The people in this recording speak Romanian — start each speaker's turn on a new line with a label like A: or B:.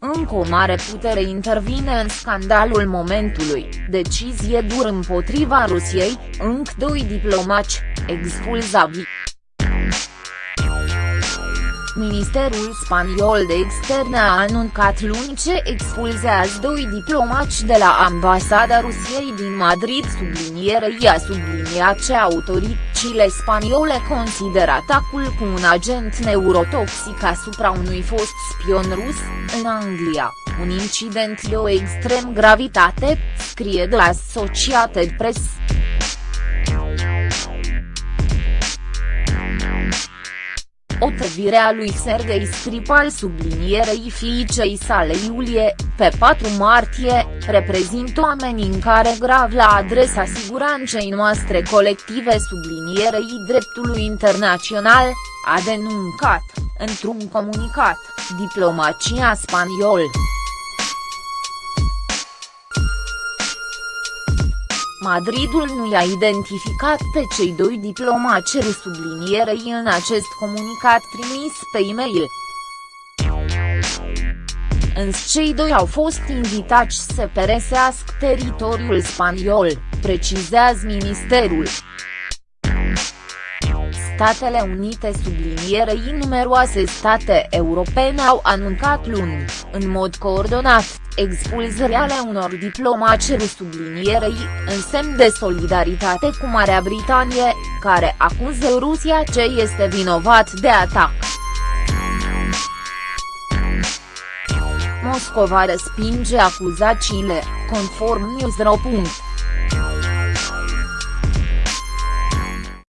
A: cu o mare putere intervine în scandalul momentului, decizie dur împotriva Rusiei, încă doi diplomați, expulzavi. Ministerul spaniol de externe a anuncat luni ce expulzează doi diplomați de la ambasada Rusiei din Madrid sublinierei a subliniat ce autoritățile spaniole consideră atacul cu un agent neurotoxic asupra unui fost spion rus, în Anglia, un incident de o extrem gravitate, scrie de Associated Press. Otrăvirea lui Sergei Skripal sublinierei fiicei sale Iulie, pe 4 martie, reprezintă o amenințare grav la adresa siguranței noastre colective sublinierei dreptului internațional, a denuncat, într-un comunicat, diplomația spaniol. Madridul nu i-a identificat pe cei doi diplomați sublinierei în acest comunicat trimis pe e-mail. Însă cei doi au fost invitați să peresească teritoriul spaniol, precizează ministerul. Statele Unite sublinierei numeroase state europene au anuncat luni, în mod coordonat, expulzările ale unor diplomați sublinierei, în semn de solidaritate cu Marea Britanie, care acuză Rusia ce este vinovat de atac. Moscova respinge acuzațiile, conform Newsro.